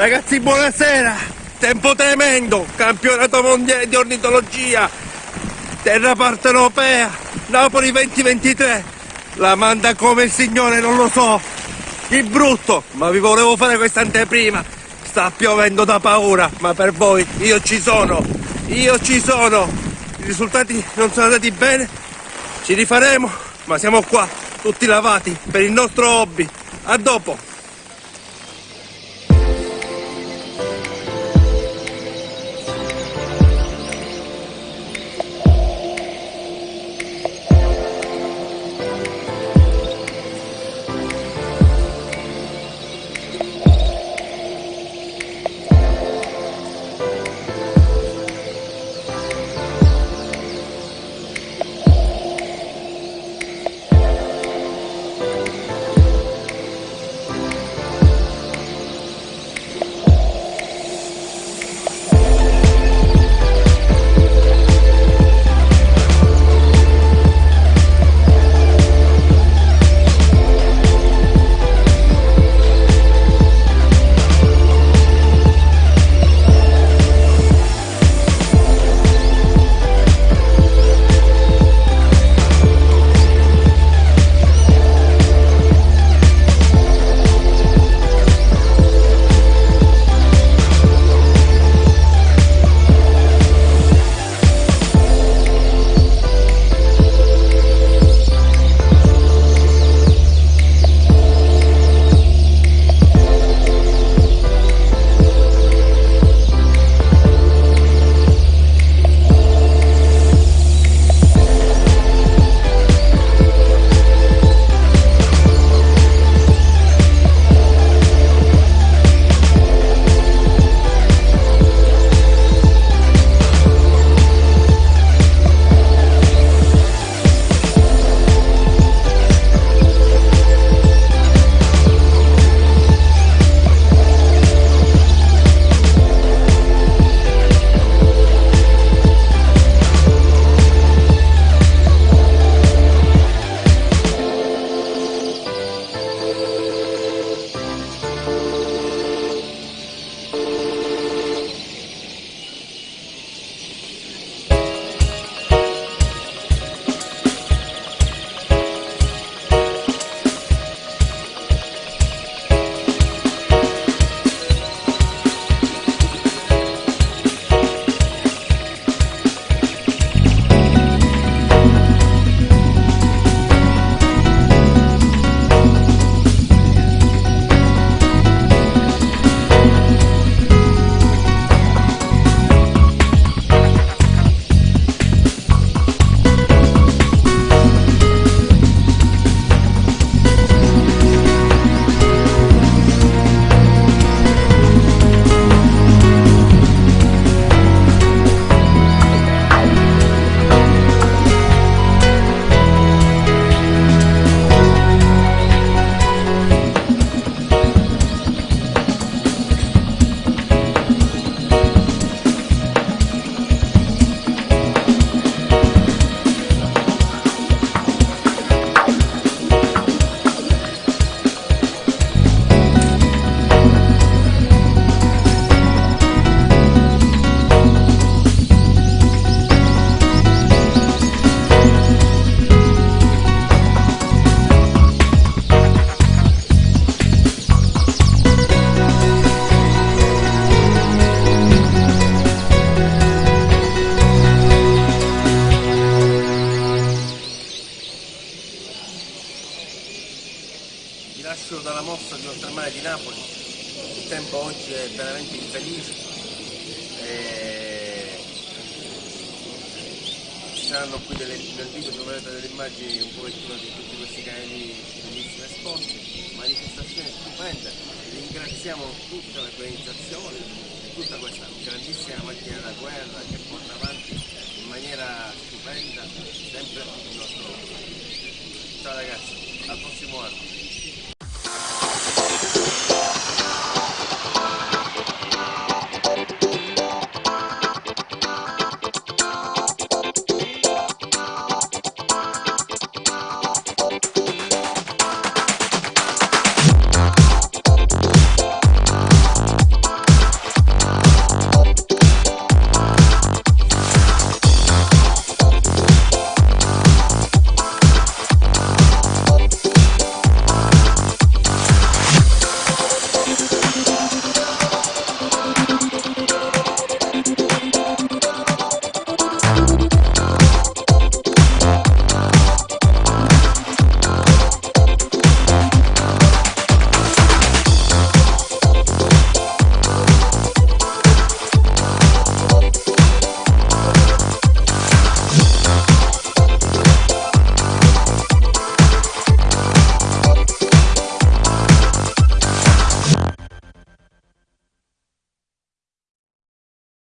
Ragazzi, buonasera! Tempo tremendo! Campionato mondiale di ornitologia! Terra partenopea! Napoli 2023! La manda come il Signore, non lo so! Di brutto! Ma vi volevo fare questa anteprima! Sta piovendo da paura, ma per voi io ci sono! Io ci sono! I risultati non sono andati bene? Ci rifaremo, ma siamo qua, tutti lavati, per il nostro hobby! A dopo! Nascono dalla mossa di Oltremare di Napoli. Il tempo oggi è veramente infelice. E... Ci saranno qui delle, nel video troverete delle immagini un pochettino di tutti questi canali bellissimi esposti, manifestazioni stupende. Ringraziamo tutta l'organizzazione e tutta questa grandissima macchina da guerra che porta avanti in maniera stupenda sempre il nostro Ciao ragazzi, al prossimo anno.